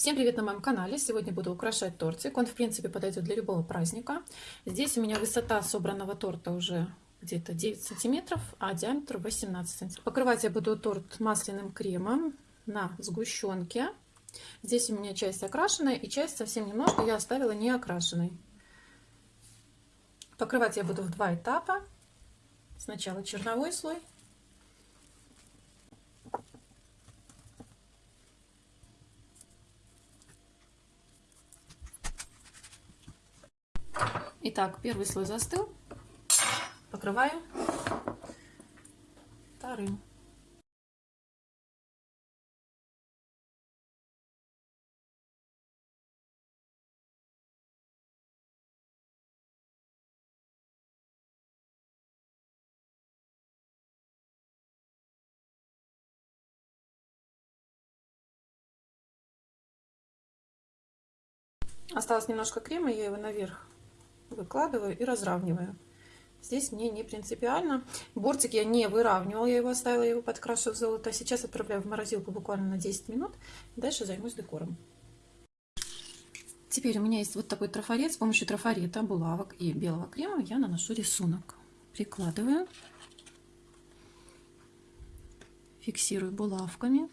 Всем привет на моем канале! Сегодня буду украшать тортик. Он, в принципе, подойдет для любого праздника. Здесь у меня высота собранного торта уже где-то 9 сантиметров, а диаметр 18 сантиметров. Покрывать я буду торт масляным кремом на сгущенке. Здесь у меня часть окрашенная и часть совсем немножко я оставила не окрашенной. Покрывать я буду в два этапа. Сначала черновой слой, Итак, первый слой застыл. Покрываю вторым. Осталось немножко крема, я его наверх выкладываю и разравниваю. Здесь мне не принципиально. Бортик я не выравнивала, я его оставила, я его подкрашу в золото. Сейчас отправляю в морозилку буквально на 10 минут. Дальше займусь декором. Теперь у меня есть вот такой трафарет. С помощью трафарета, булавок и белого крема я наношу рисунок. Прикладываю. Фиксирую булавками.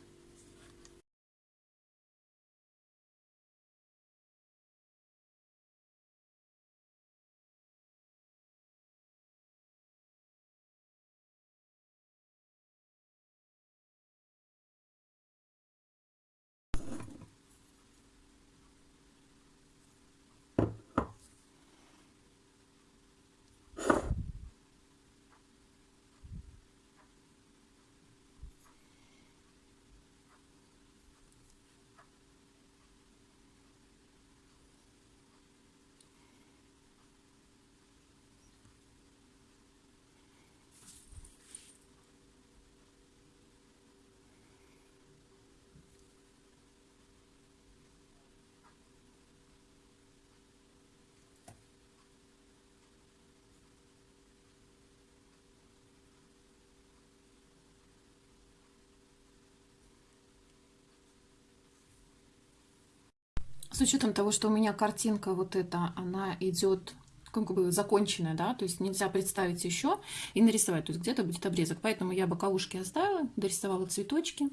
С учетом того, что у меня картинка вот эта, она идет как бы законченная, да, то есть нельзя представить еще и нарисовать, то есть где-то будет обрезок. Поэтому я боковушки оставила, дорисовала цветочки.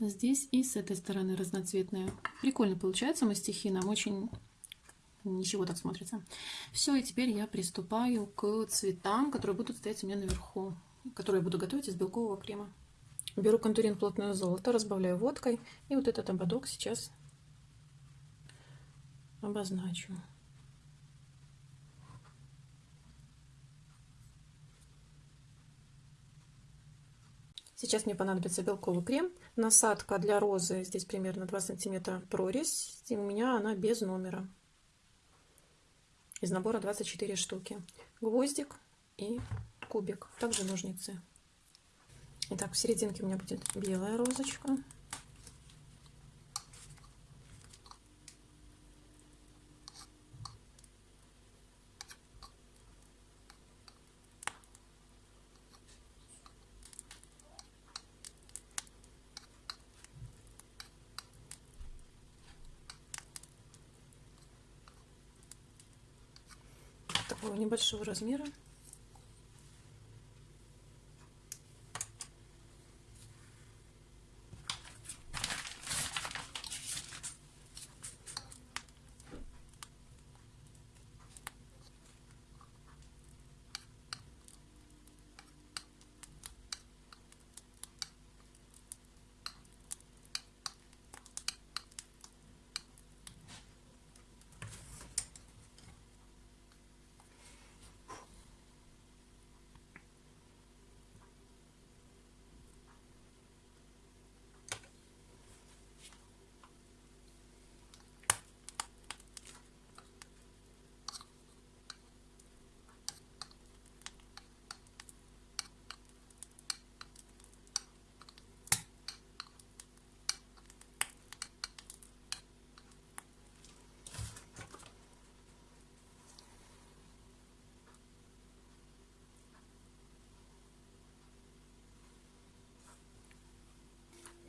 Здесь и с этой стороны разноцветная. Прикольно получается мастихи, нам очень ничего так смотрится. Все, и теперь я приступаю к цветам, которые будут стоять у меня наверху, которые я буду готовить из белкового крема. Беру контурин плотное золото, разбавляю водкой, и вот этот ободок сейчас обозначу. Сейчас мне понадобится белковый крем. Насадка для розы здесь примерно 2 сантиметра прорезь. И у меня она без номера. Из набора 24 штуки. Гвоздик и кубик. Также ножницы. Итак, в серединке у меня будет белая розочка. Такого небольшого размера.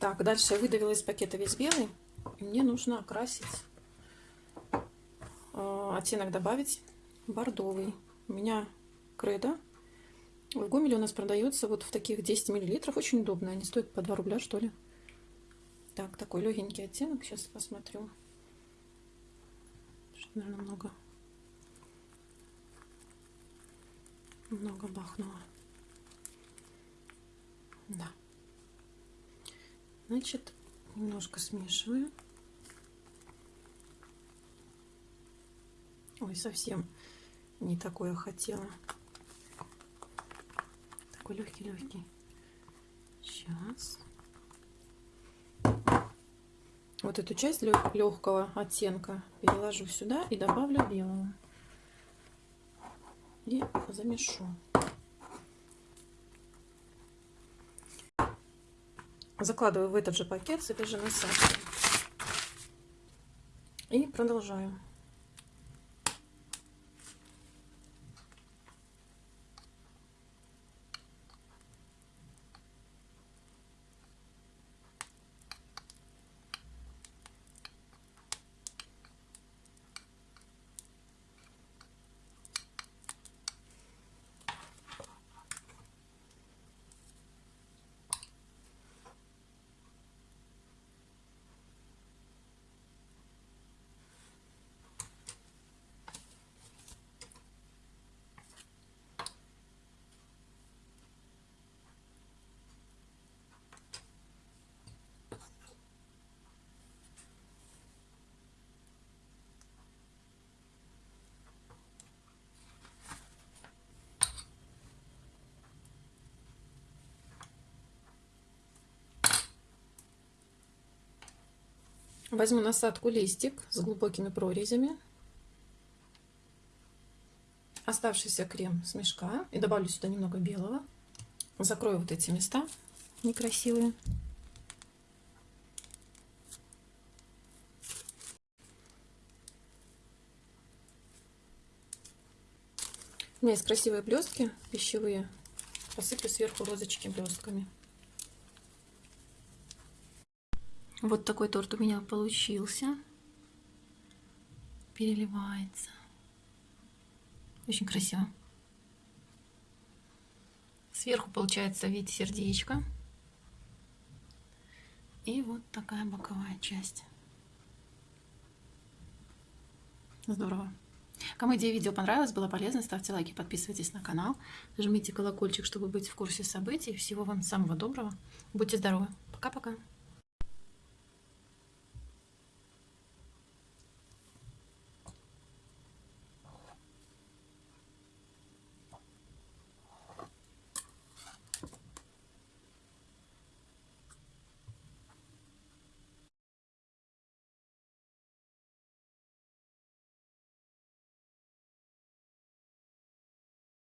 Так, дальше я выдавила из пакета весь белый. Мне нужно окрасить, э, оттенок добавить бордовый. У меня кредо. В Гомеле у нас продается вот в таких 10 миллилитров. Очень удобно. Они стоят по 2 рубля, что ли. Так, такой легенький оттенок. Сейчас посмотрю. Что, наверное, много. Много бахнуло. Да. Значит, немножко смешиваю. Ой, совсем не такое хотела. Такой легкий-легкий. Сейчас. Вот эту часть легкого оттенка переложу сюда и добавлю белого. И замешу. Закладываю в этот же пакет с этой же насадкой. И продолжаю. Возьму насадку листик с глубокими прорезями. Оставшийся крем с мешка. И добавлю сюда немного белого. Закрою вот эти места некрасивые. У меня есть красивые блестки пищевые. Посыплю сверху розочки блестками. Вот такой торт у меня получился. Переливается. Очень красиво. Сверху получается вид сердечка. И вот такая боковая часть. Здорово. Кому идея видео понравилась, было полезно, ставьте лайки, подписывайтесь на канал, жмите колокольчик, чтобы быть в курсе событий. Всего вам самого доброго. Будьте здоровы. Пока-пока.